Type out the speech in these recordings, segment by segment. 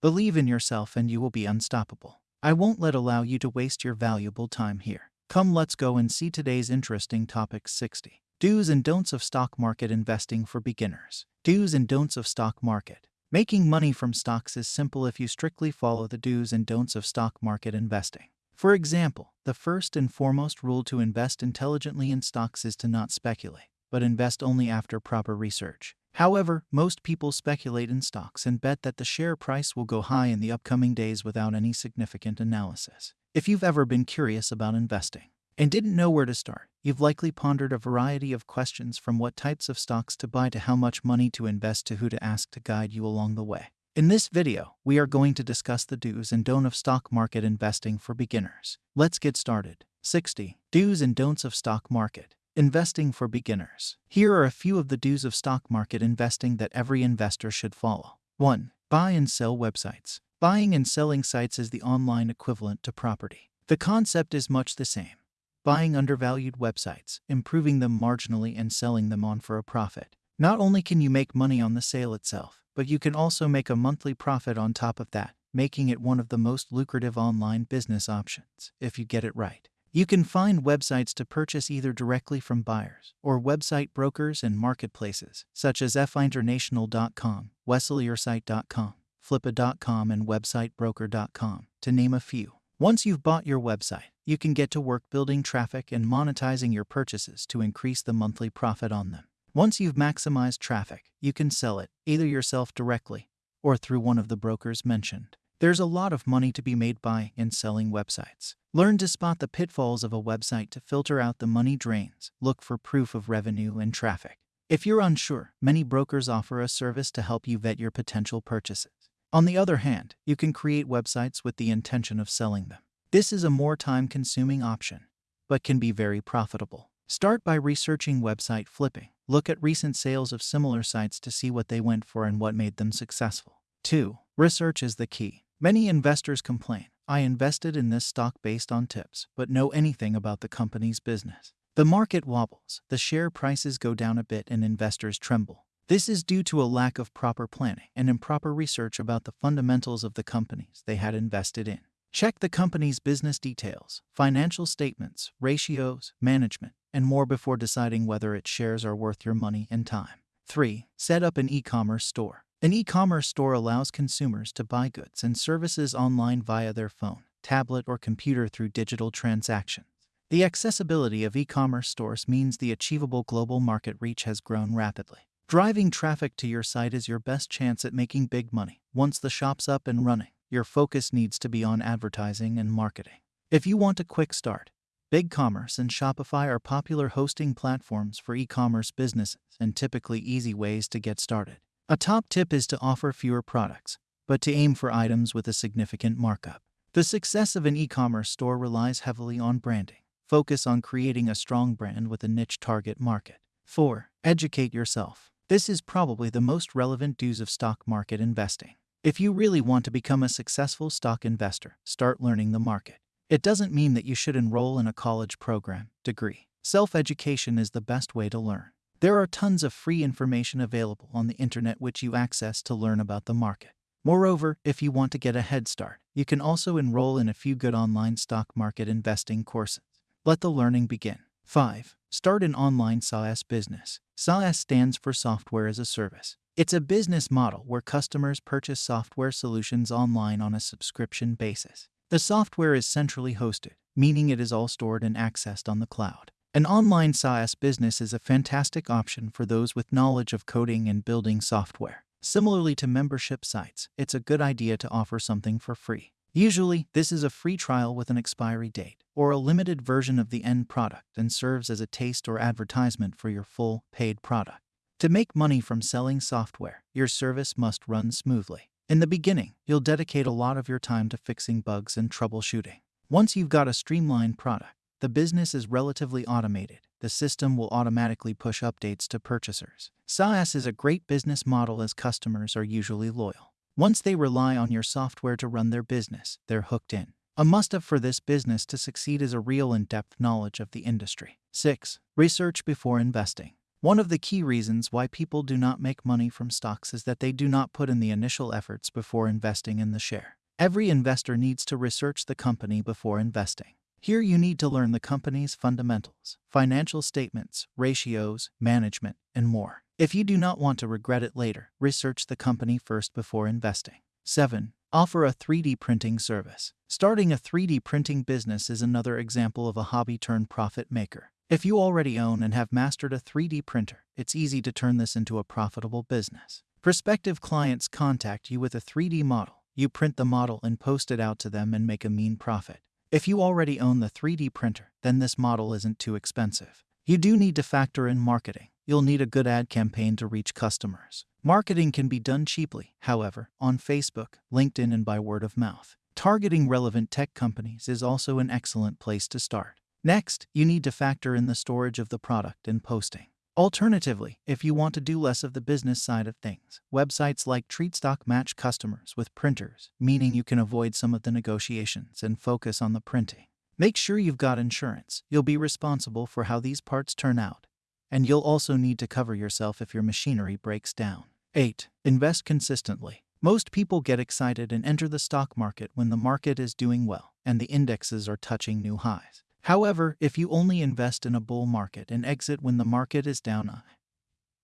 Believe in yourself and you will be unstoppable. I won't let allow you to waste your valuable time here. Come let's go and see today's interesting topic 60. Do's and don'ts of stock market investing for beginners. Do's and don'ts of stock market. Making money from stocks is simple if you strictly follow the do's and don'ts of stock market investing. For example, the first and foremost rule to invest intelligently in stocks is to not speculate, but invest only after proper research. However, most people speculate in stocks and bet that the share price will go high in the upcoming days without any significant analysis. If you've ever been curious about investing and didn't know where to start, you've likely pondered a variety of questions from what types of stocks to buy to how much money to invest to who to ask to guide you along the way. In this video, we are going to discuss the do's and don'ts of stock market investing for beginners. Let's get started. 60. Do's and don'ts of stock market. Investing for beginners. Here are a few of the do's of stock market investing that every investor should follow. 1. Buy and sell websites. Buying and selling sites is the online equivalent to property. The concept is much the same. Buying undervalued websites, improving them marginally, and selling them on for a profit. Not only can you make money on the sale itself, but you can also make a monthly profit on top of that, making it one of the most lucrative online business options if you get it right. You can find websites to purchase either directly from buyers or website brokers and marketplaces such as feinternational.com, wesellyoursite.com, flippa.com, and websitebroker.com, to name a few. Once you've bought your website, you can get to work building traffic and monetizing your purchases to increase the monthly profit on them. Once you've maximized traffic, you can sell it, either yourself directly or through one of the brokers mentioned. There's a lot of money to be made by and selling websites. Learn to spot the pitfalls of a website to filter out the money drains. Look for proof of revenue and traffic. If you're unsure, many brokers offer a service to help you vet your potential purchases. On the other hand, you can create websites with the intention of selling them. This is a more time consuming option, but can be very profitable. Start by researching website flipping. Look at recent sales of similar sites to see what they went for and what made them successful. 2. Research is the key. Many investors complain, I invested in this stock based on tips, but know anything about the company's business. The market wobbles, the share prices go down a bit, and investors tremble. This is due to a lack of proper planning and improper research about the fundamentals of the companies they had invested in. Check the company's business details, financial statements, ratios, management, and more before deciding whether its shares are worth your money and time. 3. Set up an e-commerce store. An e-commerce store allows consumers to buy goods and services online via their phone, tablet, or computer through digital transactions. The accessibility of e-commerce stores means the achievable global market reach has grown rapidly. Driving traffic to your site is your best chance at making big money. Once the shop's up and running, your focus needs to be on advertising and marketing. If you want a quick start, BigCommerce and Shopify are popular hosting platforms for e-commerce businesses and typically easy ways to get started. A top tip is to offer fewer products, but to aim for items with a significant markup. The success of an e-commerce store relies heavily on branding. Focus on creating a strong brand with a niche target market. 4. Educate yourself. This is probably the most relevant do's of stock market investing. If you really want to become a successful stock investor, start learning the market. It doesn't mean that you should enroll in a college program, degree. Self education is the best way to learn. There are tons of free information available on the internet which you access to learn about the market. Moreover, if you want to get a head start, you can also enroll in a few good online stock market investing courses. Let the learning begin. 5. Start an online SaaS business. SaaS stands for Software as a Service. It's a business model where customers purchase software solutions online on a subscription basis. The software is centrally hosted, meaning it is all stored and accessed on the cloud. An online SaaS business is a fantastic option for those with knowledge of coding and building software. Similarly to membership sites, it's a good idea to offer something for free. Usually, this is a free trial with an expiry date, or a limited version of the end product and serves as a taste or advertisement for your full, paid product. To make money from selling software, your service must run smoothly. In the beginning, you'll dedicate a lot of your time to fixing bugs and troubleshooting. Once you've got a streamlined product, the business is relatively automated. The system will automatically push updates to purchasers. SaaS is a great business model as customers are usually loyal. Once they rely on your software to run their business, they're hooked in. A must have for this business to succeed is a real in depth knowledge of the industry. 6. Research before investing. One of the key reasons why people do not make money from stocks is that they do not put in the initial efforts before investing in the share. Every investor needs to research the company before investing. Here you need to learn the company's fundamentals, financial statements, ratios, management, and more. If you do not want to regret it later, research the company first before investing. 7. Offer a 3D printing service. Starting a 3D printing business is another example of a hobby turned profit maker. If you already own and have mastered a 3D printer, it's easy to turn this into a profitable business. Prospective clients contact you with a 3D model. You print the model and post it out to them and make a mean profit. If you already own the 3D printer, then this model isn't too expensive. You do need to factor in marketing. You'll need a good ad campaign to reach customers. Marketing can be done cheaply, however, on Facebook, LinkedIn, and by word of mouth. Targeting relevant tech companies is also an excellent place to start. Next, you need to factor in the storage of the product and posting. Alternatively, if you want to do less of the business side of things, websites like TreatStock match customers with printers, meaning you can avoid some of the negotiations and focus on the printing. Make sure you've got insurance. You'll be responsible for how these parts turn out. And you'll also need to cover yourself if your machinery breaks down. 8. Invest consistently. Most people get excited and enter the stock market when the market is doing well and the indexes are touching new highs. However, if you only invest in a bull market and exit when the market is down,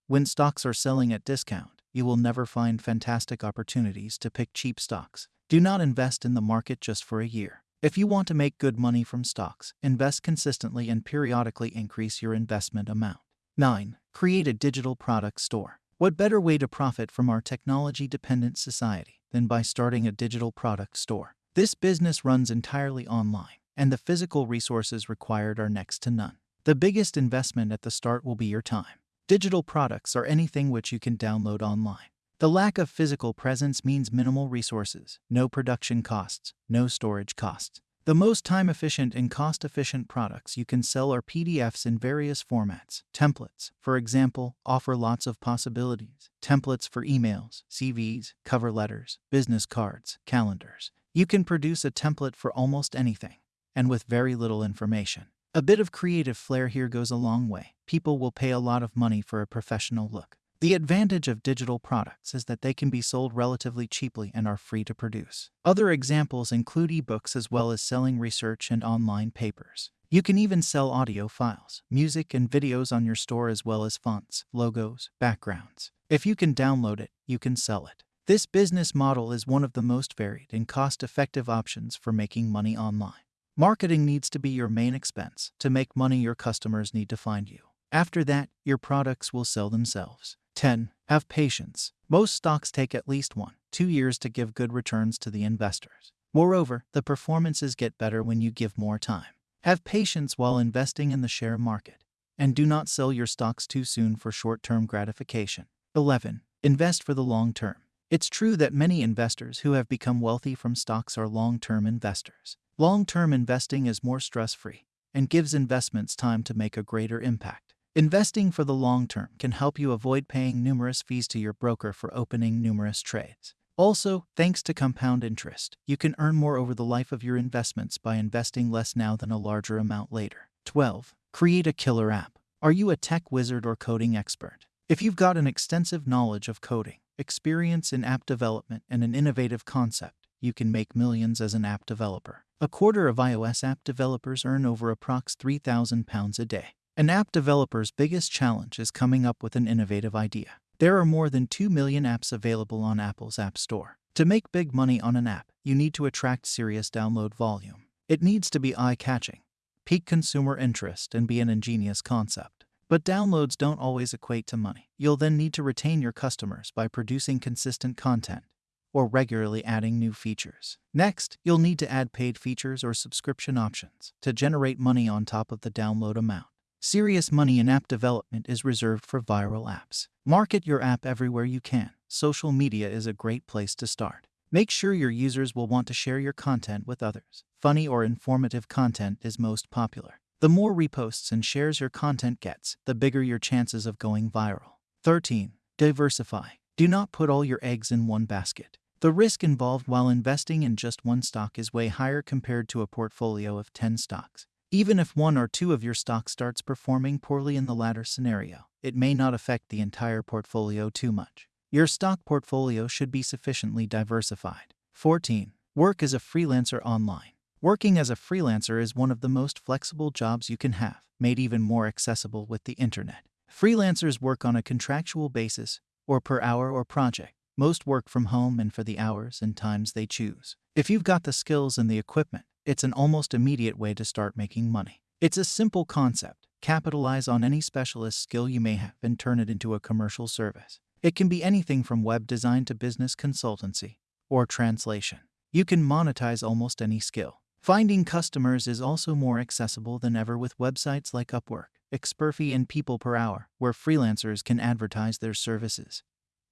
when stocks are selling at discount, you will never find fantastic opportunities to pick cheap stocks. Do not invest in the market just for a year. If you want to make good money from stocks, invest consistently and periodically increase your investment amount. 9. Create a digital product store. What better way to profit from our technology dependent society than by starting a digital product store? This business runs entirely online and the physical resources required are next to none. The biggest investment at the start will be your time. Digital products are anything which you can download online. The lack of physical presence means minimal resources, no production costs, no storage costs. The most time efficient and cost efficient products you can sell are PDFs in various formats. Templates, for example, offer lots of possibilities. Templates for emails, CVs, cover letters, business cards, calendars. You can produce a template for almost anything and with very little information. A bit of creative flair here goes a long way. People will pay a lot of money for a professional look. The advantage of digital products is that they can be sold relatively cheaply and are free to produce. Other examples include ebooks as well as selling research and online papers. You can even sell audio files, music, and videos on your store as well as fonts, logos, backgrounds. If you can download it, you can sell it. This business model is one of the most varied and cost effective options for making money online. Marketing needs to be your main expense. To make money, your customers need to find you. After that, your products will sell themselves. 10. Have patience. Most stocks take at least one, two years to give good returns to the investors. Moreover, the performances get better when you give more time. Have patience while investing in the share market. And do not sell your stocks too soon for short term gratification. 11. Invest for the long term. It's true that many investors who have become wealthy from stocks are long term investors. Long term investing is more stress free and gives investments time to make a greater impact. Investing for the long term can help you avoid paying numerous fees to your broker for opening numerous trades. Also, thanks to compound interest, you can earn more over the life of your investments by investing less now than a larger amount later. 12. Create a killer app. Are you a tech wizard or coding expert? If you've got an extensive knowledge of coding, experience in app development, and an innovative concept, you can make millions as an app developer. A quarter of iOS app developers earn over approx £3,000 a day. An app developer's biggest challenge is coming up with an innovative idea. There are more than 2 million apps available on Apple's App Store. To make big money on an app, you need to attract serious download volume. It needs to be eye catching, pique consumer interest, and be an ingenious concept. But downloads don't always equate to money. You'll then need to retain your customers by producing consistent content or regularly adding new features. Next, you'll need to add paid features or subscription options to generate money on top of the download amount. Serious money in app development is reserved for viral apps. Market your app everywhere you can. Social media is a great place to start. Make sure your users will want to share your content with others. Funny or informative content is most popular. The more reposts and shares your content gets, the bigger your chances of going viral. 13. Diversify. Do not put all your eggs in one basket. The risk involved while investing in just one stock is way higher compared to a portfolio of 10 stocks. Even if one or two of your stocks starts performing poorly in the latter scenario, it may not affect the entire portfolio too much. Your stock portfolio should be sufficiently diversified. 14. Work as a freelancer online. Working as a freelancer is one of the most flexible jobs you can have, made even more accessible with the internet. Freelancers work on a contractual basis, or per hour or project. Most work from home and for the hours and times they choose. If you've got the skills and the equipment, it's an almost immediate way to start making money. It's a simple concept. Capitalize on any specialist skill you may have and turn it into a commercial service. It can be anything from web design to business consultancy or translation. You can monetize almost any skill. Finding customers is also more accessible than ever with websites like Upwork, Experfy, and People Per Hour, where freelancers can advertise their services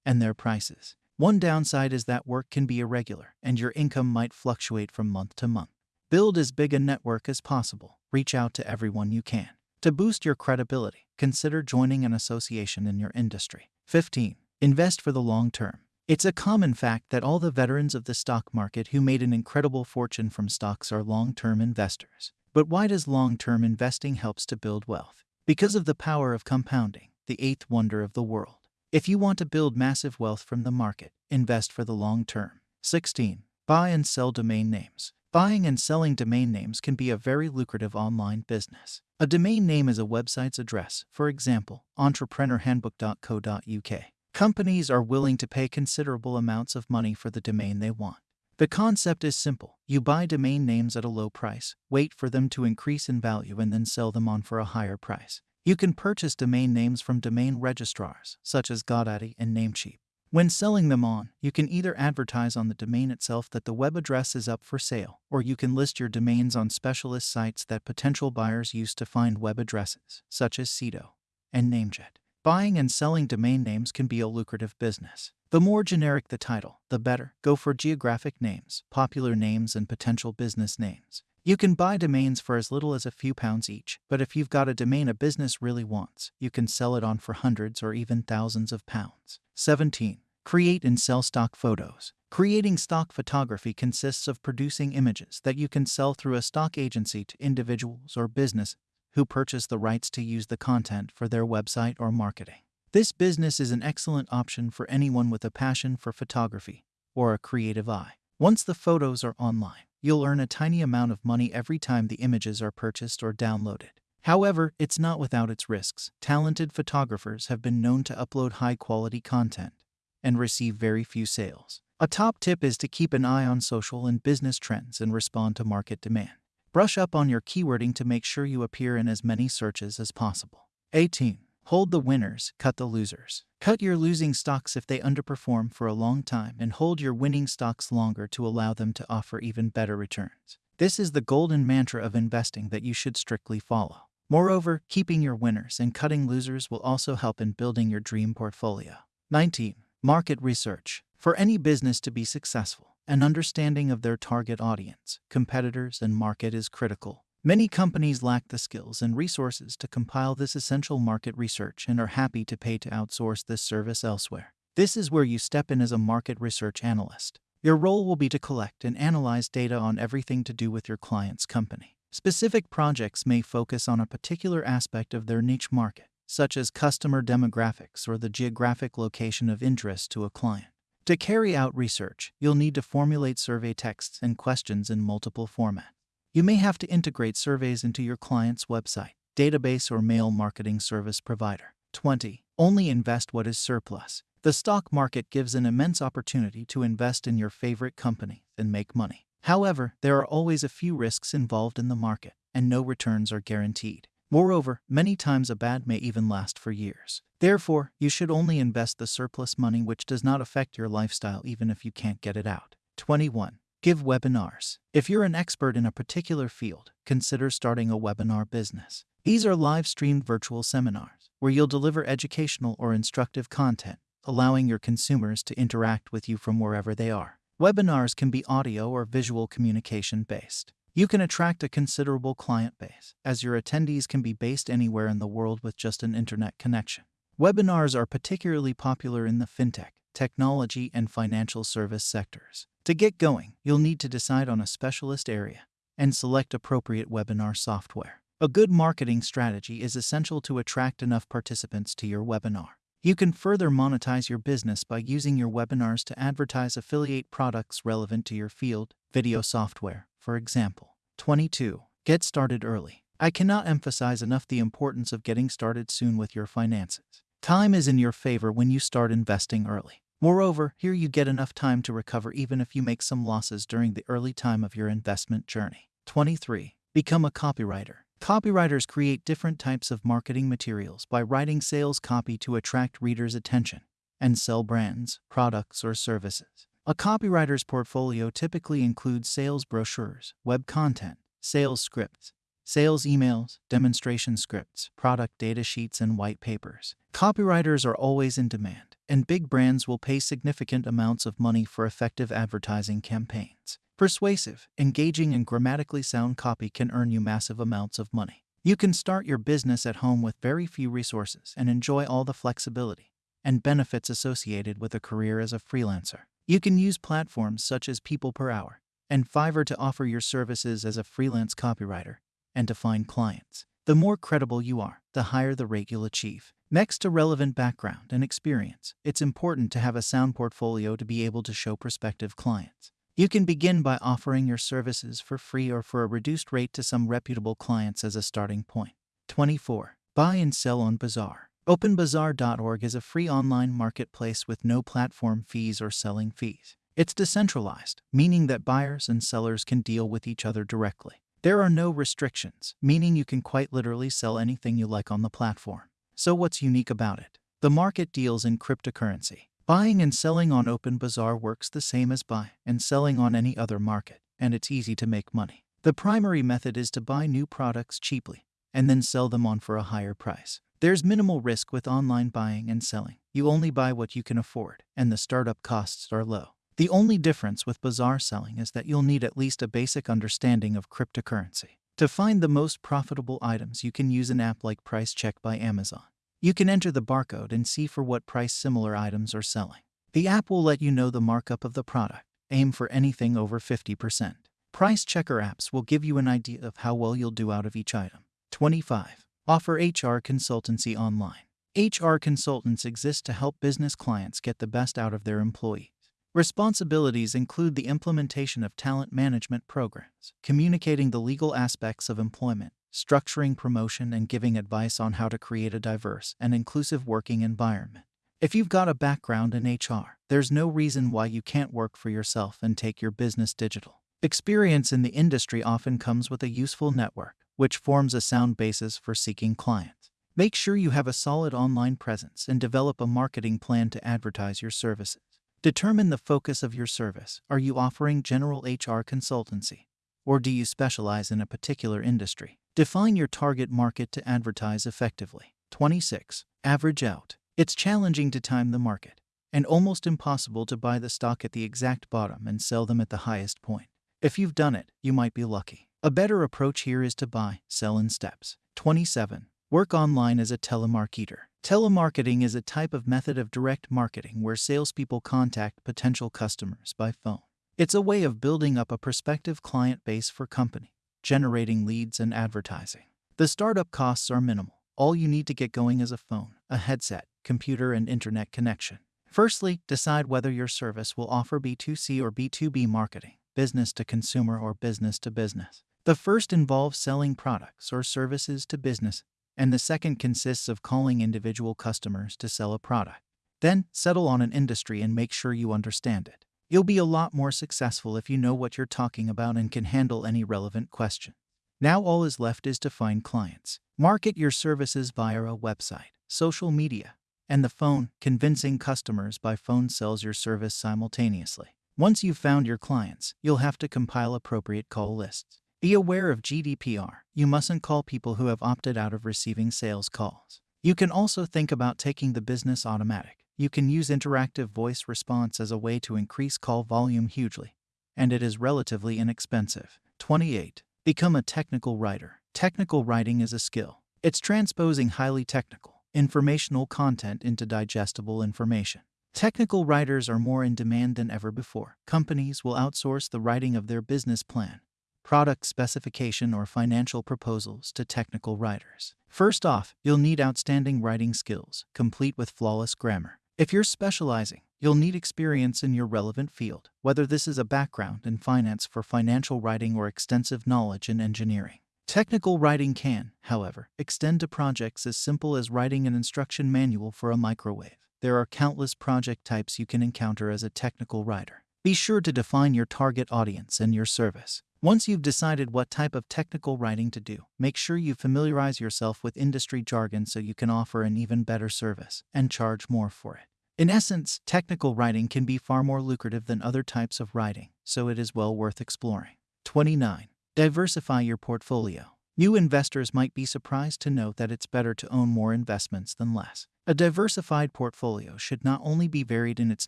and their prices. One downside is that work can be irregular and your income might fluctuate from month to month. Build as big a network as possible. Reach out to everyone you can. To boost your credibility, consider joining an association in your industry. 15. Invest for the long term. It's a common fact that all the veterans of the stock market who made an incredible fortune from stocks are long-term investors. But why does long-term investing helps to build wealth? Because of the power of compounding, the eighth wonder of the world. If you want to build massive wealth from the market, invest for the long term. 16. Buy and sell domain names. Buying and selling domain names can be a very lucrative online business. A domain name is a website's address, for example, entrepreneurhandbook.co.uk. Companies are willing to pay considerable amounts of money for the domain they want. The concept is simple. You buy domain names at a low price, wait for them to increase in value, and then sell them on for a higher price. You can purchase domain names from domain registrars, such as GoDaddy and Namecheap. When selling them on, you can either advertise on the domain itself that the web address is up for sale, or you can list your domains on specialist sites that potential buyers use to find web addresses, such as Sedo and Namejet. Buying and selling domain names can be a lucrative business. The more generic the title, the better. Go for geographic names, popular names, and potential business names. You can buy domains for as little as a few pounds each, but if you've got a domain a business really wants, you can sell it on for hundreds or even thousands of pounds. 17. Create and sell stock photos. Creating stock photography consists of producing images that you can sell through a stock agency to individuals or business who purchase the rights to use the content for their website or marketing. This business is an excellent option for anyone with a passion for photography or a creative eye. Once the photos are online, you'll earn a tiny amount of money every time the images are purchased or downloaded. However, it's not without its risks. Talented photographers have been known to upload high quality content and receive very few sales. A top tip is to keep an eye on social and business trends and respond to market demand. Brush up on your keywording to make sure you appear in as many searches as possible. 18. Hold the winners, cut the losers. Cut your losing stocks if they underperform for a long time and hold your winning stocks longer to allow them to offer even better returns. This is the golden mantra of investing that you should strictly follow. Moreover, keeping your winners and cutting losers will also help in building your dream portfolio. 19. Market research. For any business to be successful, an understanding of their target audience, competitors, and market is critical. Many companies lack the skills and resources to compile this essential market research and are happy to pay to outsource this service elsewhere. This is where you step in as a market research analyst. Your role will be to collect and analyze data on everything to do with your client's company. Specific projects may focus on a particular aspect of their niche market, such as customer demographics or the geographic location of interest to a client. To carry out research, you'll need to formulate survey texts and questions in multiple formats. You may have to integrate surveys into your client's website, database, or mail marketing service provider. 20. Only invest what is surplus. The stock market gives an immense opportunity to invest in your favorite company and make money. However, there are always a few risks involved in the market, and no returns are guaranteed. Moreover, many times a bad may even last for years. Therefore, you should only invest the surplus money which does not affect your lifestyle even if you can't get it out. 21. Give webinars. If you're an expert in a particular field, consider starting a webinar business. These are live streamed virtual seminars where you'll deliver educational or instructive content, allowing your consumers to interact with you from wherever they are. Webinars can be audio or visual communication based. You can attract a considerable client base, as your attendees can be based anywhere in the world with just an internet connection. Webinars are particularly popular in the fintech, technology, and financial service sectors. To get going, you'll need to decide on a specialist area and select appropriate webinar software. A good marketing strategy is essential to attract enough participants to your webinar. You can further monetize your business by using your webinars to advertise affiliate products relevant to your field, video software, for example. 22. Get started early. I cannot emphasize enough the importance of getting started soon with your finances. Time is in your favor when you start investing early. Moreover, here you get enough time to recover even if you make some losses during the early time of your investment journey. 23. Become a copywriter. Copywriters create different types of marketing materials by writing sales copy to attract readers' attention and sell brands, products, or services. A copywriter's portfolio typically includes sales brochures, web content, sales scripts, sales emails, demonstration scripts, product data sheets, and white papers. Copywriters are always in demand, and big brands will pay significant amounts of money for effective advertising campaigns. Persuasive, engaging, and grammatically sound copy can earn you massive amounts of money. You can start your business at home with very few resources and enjoy all the flexibility and benefits associated with a career as a freelancer. You can use platforms such as People Per Hour and Fiverr to offer your services as a freelance copywriter and to find clients. The more credible you are, the higher the rate you'll achieve. Next to relevant background and experience, it's important to have a sound portfolio to be able to show prospective clients. You can begin by offering your services for free or for a reduced rate to some reputable clients as a starting point. 24. Buy and sell on Bazaar. OpenBazaar.org is a free online marketplace with no platform fees or selling fees. It's decentralized, meaning that buyers and sellers can deal with each other directly. There are no restrictions, meaning you can quite literally sell anything you like on the platform. So, what's unique about it? The market deals in cryptocurrency. Buying and selling on OpenBazaar works the same as buy and selling on any other market, and it's easy to make money. The primary method is to buy new products cheaply and then sell them on for a higher price. There's minimal risk with online buying and selling. You only buy what you can afford, and the startup costs are low. The only difference with bazaar selling is that you'll need at least a basic understanding of cryptocurrency. To find the most profitable items, you can use an app like Price Check by Amazon. You can enter the barcode and see for what price similar items are selling. The app will let you know the markup of the product. Aim for anything over 50%. Price checker apps will give you an idea of how well you'll do out of each item. 25. Offer HR consultancy online. HR consultants exist to help business clients get the best out of their employees. Responsibilities include the implementation of talent management programs, communicating the legal aspects of employment, structuring promotion, and giving advice on how to create a diverse and inclusive working environment. If you've got a background in HR, there's no reason why you can't work for yourself and take your business digital. Experience in the industry often comes with a useful network, which forms a sound basis for seeking clients. Make sure you have a solid online presence and develop a marketing plan to advertise your services. Determine the focus of your service. Are you offering general HR consultancy? Or do you specialize in a particular industry? Define your target market to advertise effectively. 26. Average out. It's challenging to time the market and almost impossible to buy the stock at the exact bottom and sell them at the highest point. If you've done it, you might be lucky. A better approach here is to buy, sell in steps. 27. Work online as a telemarketer. Telemarketing is a type of method of direct marketing where salespeople contact potential customers by phone. It's a way of building up a prospective client base for company generating leads, and advertising. The startup costs are minimal. All you need to get going is a phone, a headset, computer, and internet connection. Firstly, decide whether your service will offer B2C or B2B marketing, business to consumer or business to business. The first involves selling products or services to business, and the second consists of calling individual customers to sell a product. Then, settle on an industry and make sure you understand it. You'll be a lot more successful if you know what you're talking about and can handle any relevant question. Now all is left is to find clients. Market your services via a website, social media, and the phone. Convincing customers by phone sells your service simultaneously. Once you've found your clients, you'll have to compile appropriate call lists. Be aware of GDPR. You mustn't call people who have opted out of receiving sales calls. You can also think about taking the business automatic. You can use interactive voice response as a way to increase call volume hugely, and it is relatively inexpensive. 28. Become a technical writer. Technical writing is a skill. It's transposing highly technical, informational content into digestible information. Technical writers are more in demand than ever before. Companies will outsource the writing of their business plan, product specification, or financial proposals to technical writers. First off, you'll need outstanding writing skills, complete with flawless grammar. If you're specializing, you'll need experience in your relevant field, whether this is a background in finance for financial writing or extensive knowledge in engineering. Technical writing can, however, extend to projects as simple as writing an instruction manual for a microwave. There are countless project types you can encounter as a technical writer. Be sure to define your target audience and your service. Once you've decided what type of technical writing to do, make sure you familiarize yourself with industry jargon so you can offer an even better service and charge more for it. In essence, technical writing can be far more lucrative than other types of writing, so it is well worth exploring. 29. Diversify your portfolio. New investors might be surprised to note that it's better to own more investments than less. A diversified portfolio should not only be varied in its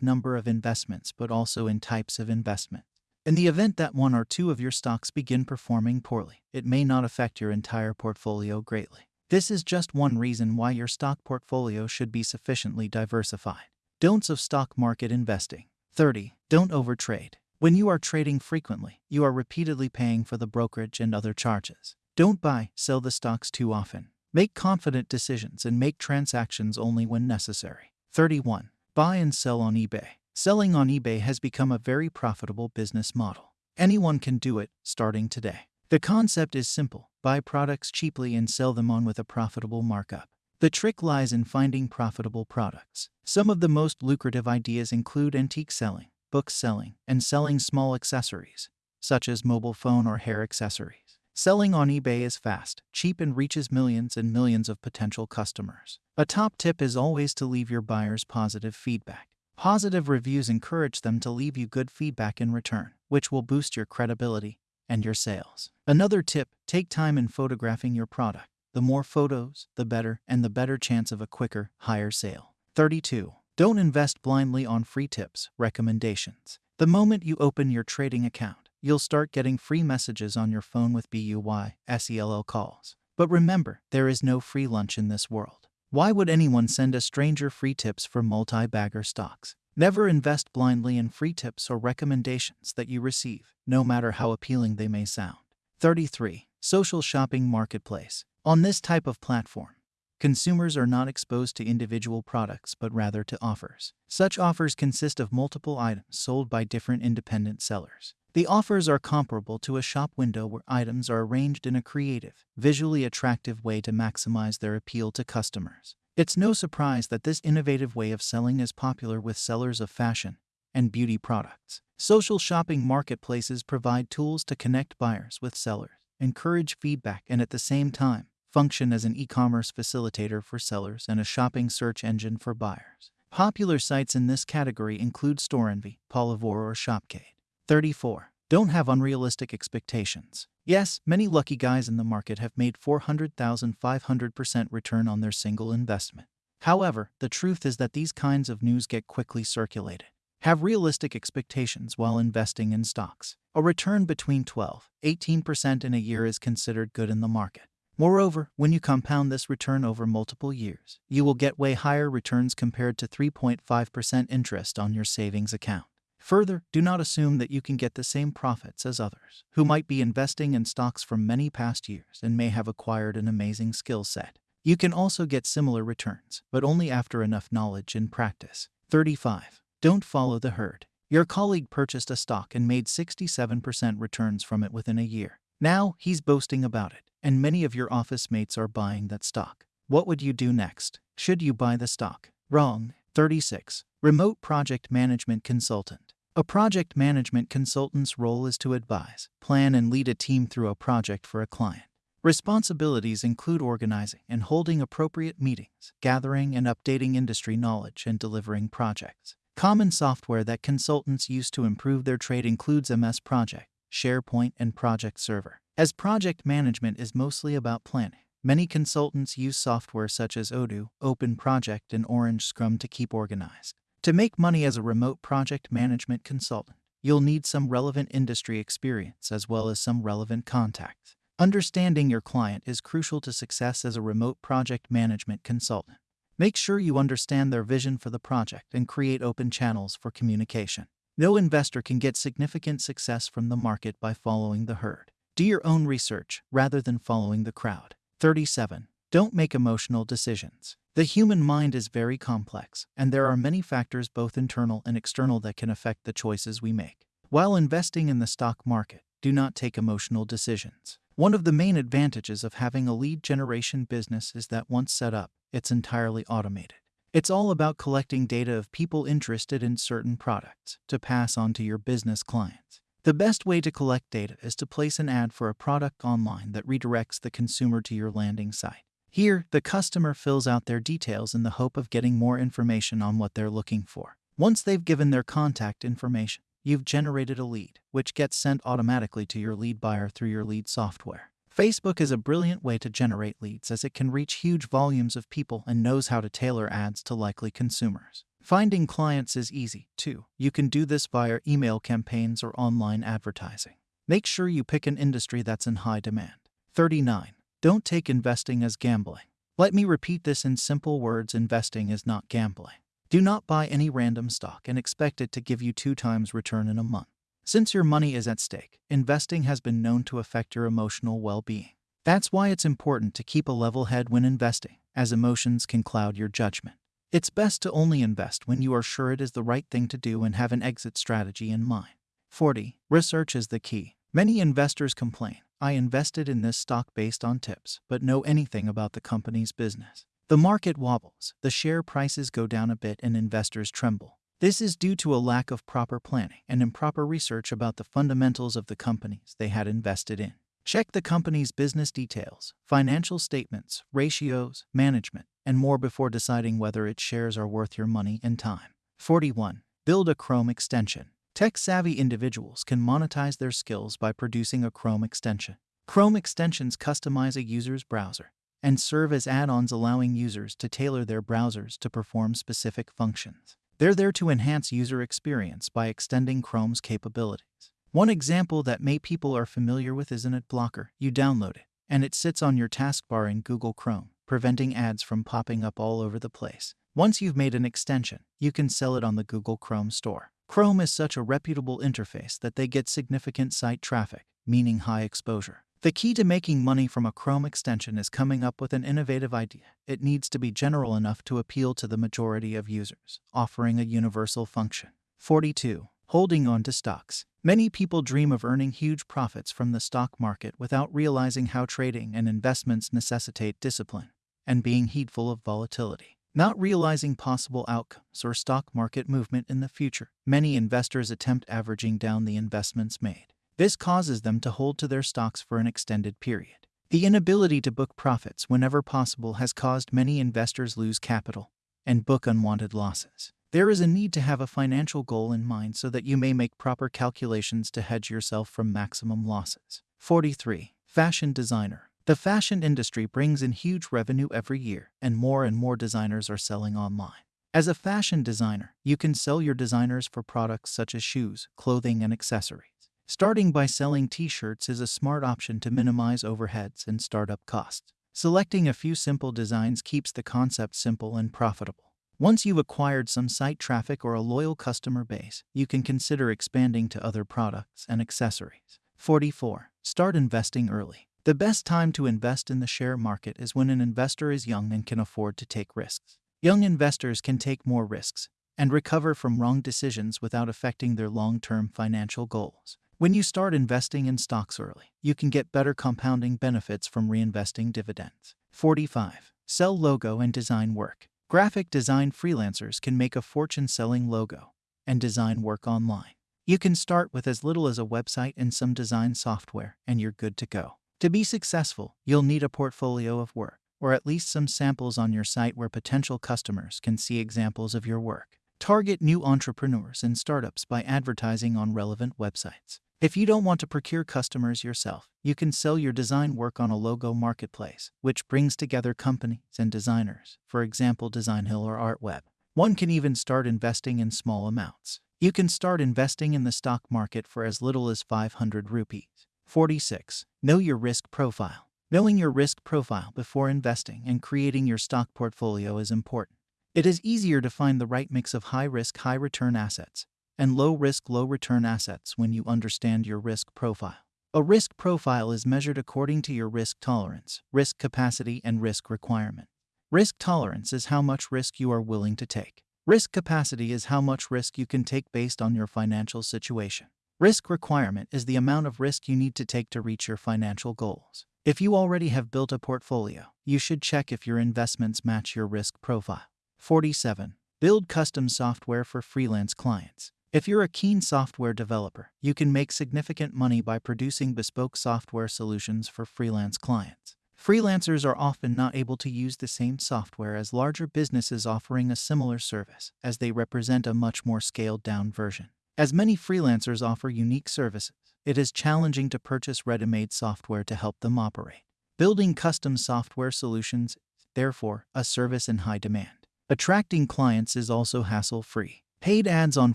number of investments but also in types of investment. In the event that one or two of your stocks begin performing poorly, it may not affect your entire portfolio greatly. This is just one reason why your stock portfolio should be sufficiently diversified. Don'ts of stock market investing. 30. Don't overtrade. When you are trading frequently, you are repeatedly paying for the brokerage and other charges. Don't buy, sell the stocks too often. Make confident decisions and make transactions only when necessary. 31. Buy and sell on eBay. Selling on eBay has become a very profitable business model. Anyone can do it, starting today. The concept is simple buy products cheaply and sell them on with a profitable markup. The trick lies in finding profitable products. Some of the most lucrative ideas include antique selling, book selling, and selling small accessories, such as mobile phone or hair accessories. Selling on eBay is fast, cheap, and reaches millions and millions of potential customers. A top tip is always to leave your buyers positive feedback. Positive reviews encourage them to leave you good feedback in return, which will boost your credibility and your sales. Another tip take time in photographing your product. The more photos, the better, and the better chance of a quicker, higher sale. 32. Don't invest blindly on free tips, recommendations. The moment you open your trading account, you'll start getting free messages on your phone with BUY, SELL calls. But remember, there is no free lunch in this world. Why would anyone send a stranger free tips for multi bagger stocks? Never invest blindly in free tips or recommendations that you receive, no matter how appealing they may sound. 33. Social Shopping Marketplace. On this type of platform, consumers are not exposed to individual products but rather to offers. Such offers consist of multiple items sold by different independent sellers. The offers are comparable to a shop window where items are arranged in a creative, visually attractive way to maximize their appeal to customers. It's no surprise that this innovative way of selling is popular with sellers of fashion and beauty products. Social shopping marketplaces provide tools to connect buyers with sellers, encourage feedback, and at the same time, function as an e commerce facilitator for sellers and a shopping search engine for buyers. Popular sites in this category include StoreEnvy, Polyvore, or Shopcade. 34. Don't have unrealistic expectations. Yes, many lucky guys in the market have made 400,500% return on their single investment. However, the truth is that these kinds of news get quickly circulated. Have realistic expectations while investing in stocks. A return between 12 18% in a year is considered good in the market. Moreover, when you compound this return over multiple years, you will get way higher returns compared to 3.5% interest on your savings account. Further, do not assume that you can get the same profits as others, who might be investing in stocks from many past years and may have acquired an amazing skill set. You can also get similar returns, but only after enough knowledge and practice. 35. Don't follow the herd. Your colleague purchased a stock and made 67% returns from it within a year. Now he's boasting about it, and many of your office mates are buying that stock. What would you do next? Should you buy the stock? Wrong. 36. Remote Project Management Consultant. A project management consultant's role is to advise, plan, and lead a team through a project for a client. Responsibilities include organizing and holding appropriate meetings, gathering and updating industry knowledge, and delivering projects. Common software that consultants use to improve their trade includes MS Project, SharePoint, and Project Server. As project management is mostly about planning, many consultants use software such as Odoo, Open Project, and Orange Scrum to keep organized. To make money as a remote project management consultant, you'll need some relevant industry experience as well as some relevant contacts. Understanding your client is crucial to success as a remote project management consultant. Make sure you understand their vision for the project and create open channels for communication. No investor can get significant success from the market by following the herd. Do your own research rather than following the crowd. 37. Don't make emotional decisions. The human mind is very complex, and there are many factors, both internal and external, that can affect the choices we make. While investing in the stock market, do not take emotional decisions. One of the main advantages of having a lead generation business is that once set up, it's entirely automated. It's all about collecting data of people interested in certain products to pass on to your business clients. The best way to collect data is to place an ad for a product online that redirects the consumer to your landing site. Here, the customer fills out their details in the hope of getting more information on what they're looking for. Once they've given their contact information, you've generated a lead, which gets sent automatically to your lead buyer through your lead software. Facebook is a brilliant way to generate leads as it can reach huge volumes of people and knows how to tailor ads to likely consumers. Finding clients is easy, too. You can do this via email campaigns or online advertising. Make sure you pick an industry that's in high demand. 39. Don't take investing as gambling. Let me repeat this in simple words investing is not gambling. Do not buy any random stock and expect it to give you two times return in a month. Since your money is at stake, investing has been known to affect your emotional well being. That's why it's important to keep a level head when investing, as emotions can cloud your judgment. It's best to only invest when you are sure it is the right thing to do and have an exit strategy in mind. 40. Research is the key. Many investors complain I invested in this stock based on tips, but know anything about the company's business. The market wobbles, the share prices go down a bit, and investors tremble. This is due to a lack of proper planning and improper research about the fundamentals of the companies they had invested in. Check the company's business details, financial statements, ratios, management, and more before deciding whether its shares are worth your money and time. 41. Build a Chrome extension. Tech savvy individuals can monetize their skills by producing a Chrome extension. Chrome extensions customize a user's browser and serve as add ons, allowing users to tailor their browsers to perform specific functions. They're there to enhance user experience by extending Chrome's capabilities. One example that may people are familiar with is an blocker. You download it, and it sits on your taskbar in Google Chrome, preventing ads from popping up all over the place. Once you've made an extension, you can sell it on the Google Chrome store. Chrome is such a reputable interface that they get significant site traffic, meaning high exposure. The key to making money from a Chrome extension is coming up with an innovative idea. It needs to be general enough to appeal to the majority of users, offering a universal function. 42. Holding on to stocks. Many people dream of earning huge profits from the stock market without realizing how trading and investments necessitate discipline and being heedful of volatility. Not realizing possible outcomes or stock market movement in the future, many investors attempt averaging down the investments made. This causes them to hold to their stocks for an extended period. The inability to book profits whenever possible has caused many investors lose capital and book unwanted losses. There is a need to have a financial goal in mind so that you may make proper calculations to hedge yourself from maximum losses. 43. Fashion designer. The fashion industry brings in huge revenue every year, and more and more designers are selling online. As a fashion designer, you can sell your designers for products such as shoes, clothing, and accessories. Starting by selling t shirts is a smart option to minimize overheads and startup costs. Selecting a few simple designs keeps the concept simple and profitable. Once you've acquired some site traffic or a loyal customer base, you can consider expanding to other products and accessories. 44. Start investing early. The best time to invest in the share market is when an investor is young and can afford to take risks. Young investors can take more risks and recover from wrong decisions without affecting their long term financial goals. When you start investing in stocks early, you can get better compounding benefits from reinvesting dividends. 45. Sell logo and design work. Graphic design freelancers can make a fortune selling logo and design work online. You can start with as little as a website and some design software, and you're good to go. To be successful, you'll need a portfolio of work, or at least some samples on your site where potential customers can see examples of your work. Target new entrepreneurs and startups by advertising on relevant websites. If you don't want to procure customers yourself, you can sell your design work on a logo marketplace, which brings together companies and designers, for example, Designhill or ArtWeb. One can even start investing in small amounts. You can start investing in the stock market for as little as 500 rupees. 46. Know your risk profile. Knowing your risk profile before investing and creating your stock portfolio is important. It is easier to find the right mix of high risk, high return assets and low risk, low return assets when you understand your risk profile. A risk profile is measured according to your risk tolerance, risk capacity, and risk requirement. Risk tolerance is how much risk you are willing to take. Risk capacity is how much risk you can take based on your financial situation. Risk requirement is the amount of risk you need to take to reach your financial goals. If you already have built a portfolio, you should check if your investments match your risk profile. 47. Build custom software for freelance clients. If you're a keen software developer, you can make significant money by producing bespoke software solutions for freelance clients. Freelancers are often not able to use the same software as larger businesses offering a similar service, as they represent a much more scaled down version. As many freelancers offer unique services, it is challenging to purchase ready made software to help them operate. Building custom software solutions therefore, a service in high demand. Attracting clients is also hassle free. Paid ads on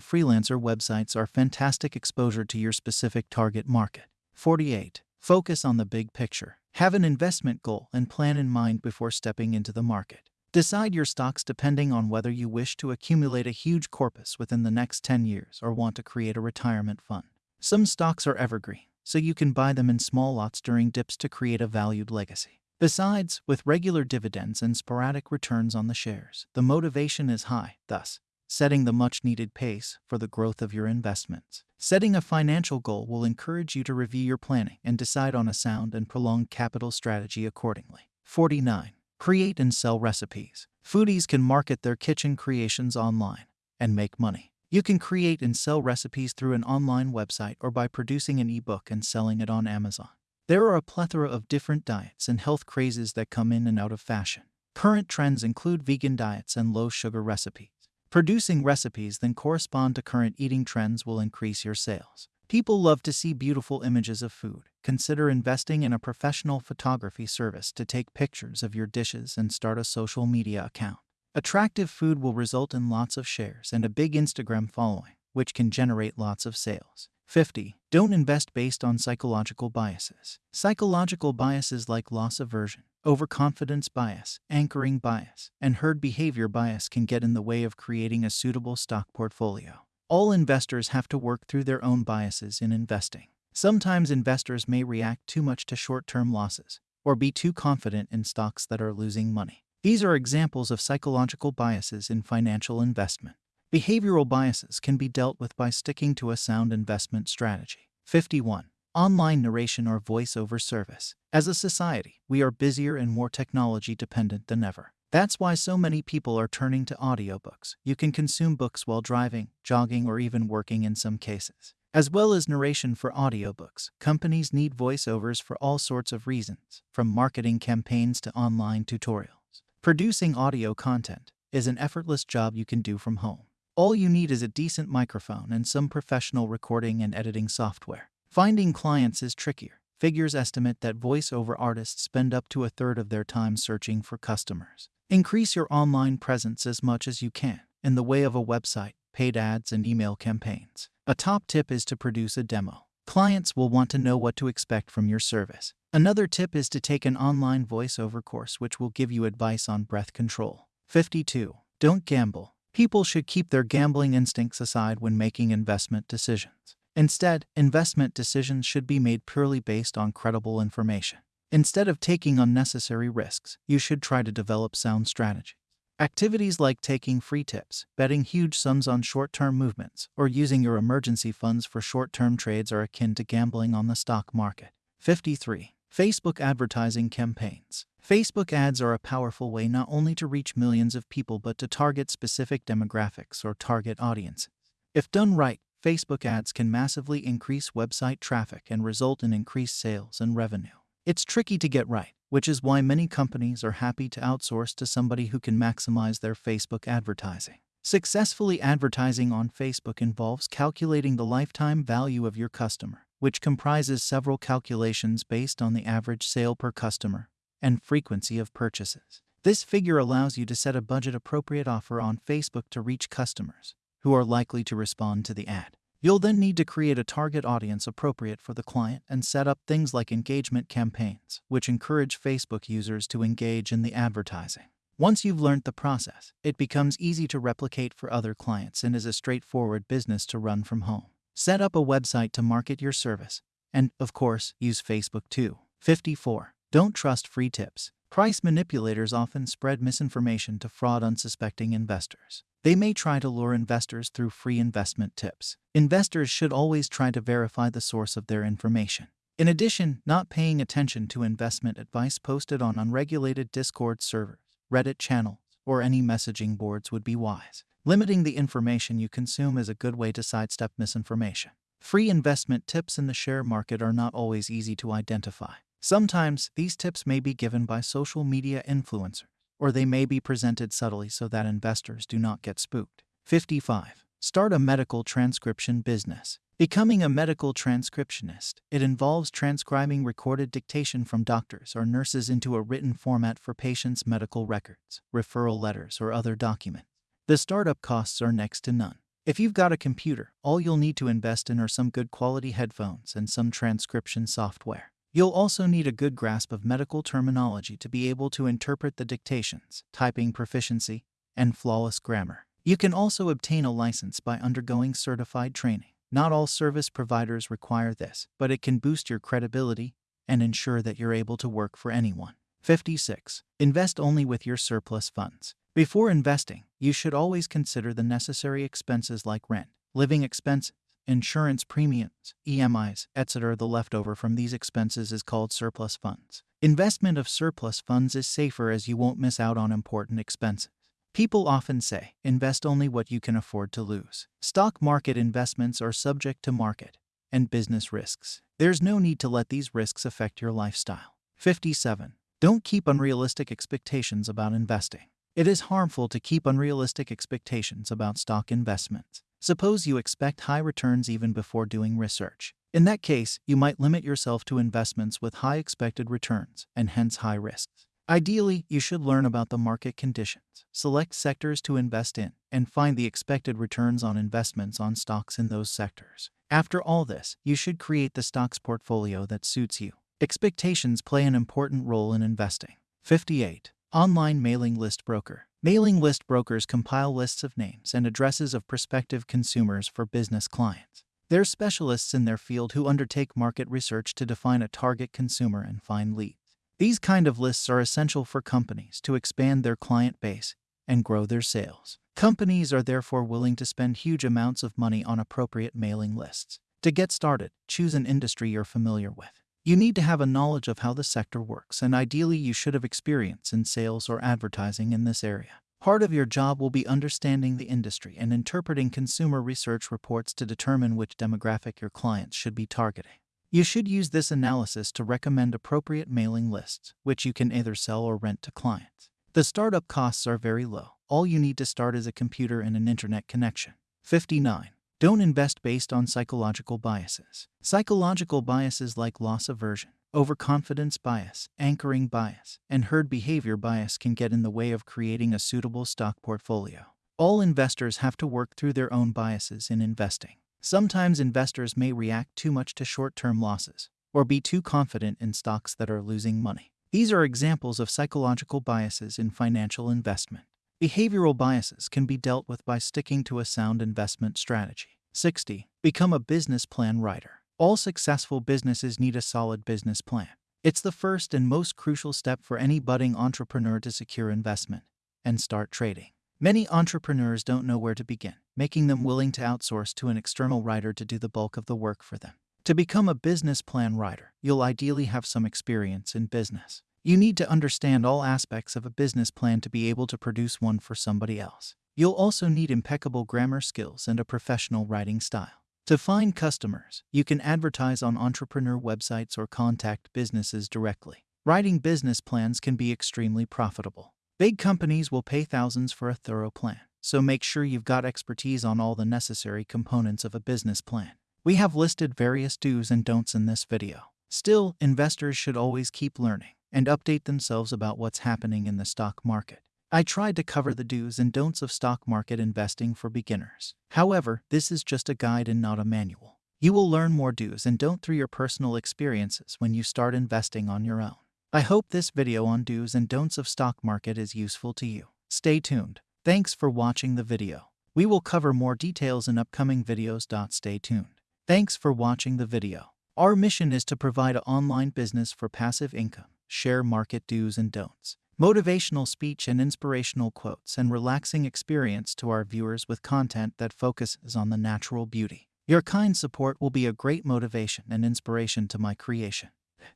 freelancer websites are fantastic exposure to your specific target market. 48. Focus on the big picture. Have an investment goal and plan in mind before stepping into the market. Decide your stocks depending on whether you wish to accumulate a huge corpus within the next 10 years or want to create a retirement fund. Some stocks are evergreen, so you can buy them in small lots during dips to create a valued legacy. Besides, with regular dividends and sporadic returns on the shares, the motivation is high, thus, setting the much needed pace for the growth of your investments. Setting a financial goal will encourage you to review your planning and decide on a sound and prolonged capital strategy accordingly. 49. Create and sell recipes. Foodies can market their kitchen creations online and make money. You can create and sell recipes through an online website or by producing an ebook and selling it on Amazon. There are a plethora of different diets and health crazes that come in and out of fashion. Current trends include vegan diets and low sugar recipes. Producing recipes that correspond to current eating trends will increase your sales. People love to see beautiful images of food. Consider investing in a professional photography service to take pictures of your dishes and start a social media account. Attractive food will result in lots of shares and a big Instagram following, which can generate lots of sales. 50. Don't invest based on psychological biases. Psychological biases like loss aversion, overconfidence bias, anchoring bias, and herd behavior bias can get in the way of creating a suitable stock portfolio. All investors have to work through their own biases in investing. Sometimes investors may react too much to short term losses or be too confident in stocks that are losing money. These are examples of psychological biases in financial investment. Behavioral biases can be dealt with by sticking to a sound investment strategy. 51. Online narration or voiceover service. As a society, we are busier and more technology dependent than ever. That's why so many people are turning to audiobooks. You can consume books while driving, jogging, or even working in some cases. As well as narration for audiobooks, companies need voiceovers for all sorts of reasons, from marketing campaigns to online tutorials. Producing audio content is an effortless job you can do from home. All you need is a decent microphone and some professional recording and editing software. Finding clients is trickier. Figures estimate that voiceover artists spend up to a third of their time searching for customers. Increase your online presence as much as you can in the way of a website, paid ads, and email campaigns. A top tip is to produce a demo. Clients will want to know what to expect from your service. Another tip is to take an online voiceover course which will give you advice on breath control. 52. Don't gamble. People should keep their gambling instincts aside when making investment decisions. Instead, investment decisions should be made purely based on credible information. Instead of taking unnecessary risks, you should try to develop sound strategies. Activities like taking free tips, betting huge sums on short term movements, or using your emergency funds for short term trades are akin to gambling on the stock market. 53. Facebook advertising campaigns. Facebook ads are a powerful way not only to reach millions of people but to target specific demographics or target audiences. If done right, Facebook ads can massively increase website traffic and result in increased sales and revenue. It's tricky to get right, which is why many companies are happy to outsource to somebody who can maximize their Facebook advertising. Successfully advertising on Facebook involves calculating the lifetime value of your customer, which comprises several calculations based on the average sale per customer and frequency of purchases. This figure allows you to set a budget appropriate offer on Facebook to reach customers who are likely to respond to the ad. You'll then need to create a target audience appropriate for the client and set up things like engagement campaigns, which encourage Facebook users to engage in the advertising. Once you've learned the process, it becomes easy to replicate for other clients and is a straightforward business to run from home. Set up a website to market your service And, of course, use Facebook too. 54. Don't trust free tips. Price manipulators often spread misinformation to fraud unsuspecting investors. They may try to lure investors through free investment tips. Investors should always try to verify the source of their information. In addition, not paying attention to investment advice posted on unregulated Discord servers, Reddit channels, or any messaging boards would be wise. Limiting the information you consume is a good way to sidestep misinformation. Free investment tips in the share market are not always easy to identify. Sometimes these tips may be given by social media influencers, or they may be presented subtly so that investors do not get spooked. 55. Start a medical transcription business. Becoming a medical transcriptionist, it involves transcribing recorded dictation from doctors or nurses into a written format for patients' medical records, referral letters, or other documents. The startup costs are next to none. If you've got a computer, all you'll need to invest in are some good quality headphones and some transcription software. You'll also need a good grasp of medical terminology to be able to interpret the dictations, typing proficiency, and flawless grammar. You can also obtain a license by undergoing certified training. Not all service providers require this, but it can boost your credibility and ensure that you're able to work for anyone. 56. Invest only with your surplus funds. Before investing, you should always consider the necessary expenses like rent, living expenses, insurance premiums, EMIs, etc. The leftover from these expenses is called surplus funds. Investment of surplus funds is safer as you won't miss out on important expenses. People often say, invest only what you can afford to lose. Stock market investments are subject to market and business risks. There's no need to let these risks affect your lifestyle. 57. Don't keep unrealistic expectations about investing. It is harmful to keep unrealistic expectations about stock investments. Suppose you expect high returns even before doing research. In that case, you might limit yourself to investments with high expected returns and hence high risks. Ideally, you should learn about the market conditions, select sectors to invest in, and find the expected returns on investments on stocks in those sectors. After all this, you should create the stocks portfolio that suits you. Expectations play an important role in investing. 58. Online Mailing List Broker. Mailing list brokers compile lists of names and addresses of prospective consumers for business clients. They're specialists in their field who undertake market research to define a target consumer and find leads. These kind of lists are essential for companies to expand their client base and grow their sales. Companies are therefore willing to spend huge amounts of money on appropriate mailing lists. To get started, choose an industry you're familiar with. You need to have a knowledge of how the sector works, and ideally, you should have experience in sales or advertising in this area. Part of your job will be understanding the industry and interpreting consumer research reports to determine which demographic your clients should be targeting. You should use this analysis to recommend appropriate mailing lists, which you can either sell or rent to clients. The startup costs are very low. All you need to start is a computer and an internet connection. 59. Don't invest based on psychological biases. Psychological biases like loss aversion, overconfidence bias, anchoring bias, and herd behavior bias can get in the way of creating a suitable stock portfolio. All investors have to work through their own biases in investing. Sometimes investors may react too much to short term losses or be too confident in stocks that are losing money. These are examples of psychological biases in financial investment. Behavioral biases can be dealt with by sticking to a sound investment strategy. 60. Become a business plan writer. All successful businesses need a solid business plan. It's the first and most crucial step for any budding entrepreneur to secure investment and start trading. Many entrepreneurs don't know where to begin, making them willing to outsource to an external writer to do the bulk of the work for them. To become a business plan writer, you'll ideally have some experience in business. You need to understand all aspects of a business plan to be able to produce one for somebody else. You'll also need impeccable grammar skills and a professional writing style. To find customers, you can advertise on entrepreneur websites or contact businesses directly. Writing business plans can be extremely profitable. Big companies will pay thousands for a thorough plan, so make sure you've got expertise on all the necessary components of a business plan. We have listed various do's and don'ts in this video. Still, investors should always keep learning and update themselves about what's happening in the stock market. I tried to cover the do's and don'ts of stock market investing for beginners. However, this is just a guide and not a manual. You will learn more do's and don't through your personal experiences when you start investing on your own. I hope this video on do's and don'ts of stock market is useful to you. Stay tuned. Thanks for watching the video. We will cover more details in upcoming videos. Stay tuned. Thanks for watching the video. Our mission is to provide an online business for passive income, share market do's and don'ts, motivational speech and inspirational quotes, and relaxing experience to our viewers with content that focuses on the natural beauty. Your kind support will be a great motivation and inspiration to my creation.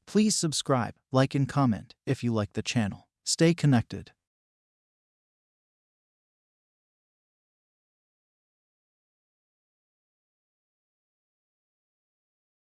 Please subscribe, like, and comment if you like the channel. Stay connected.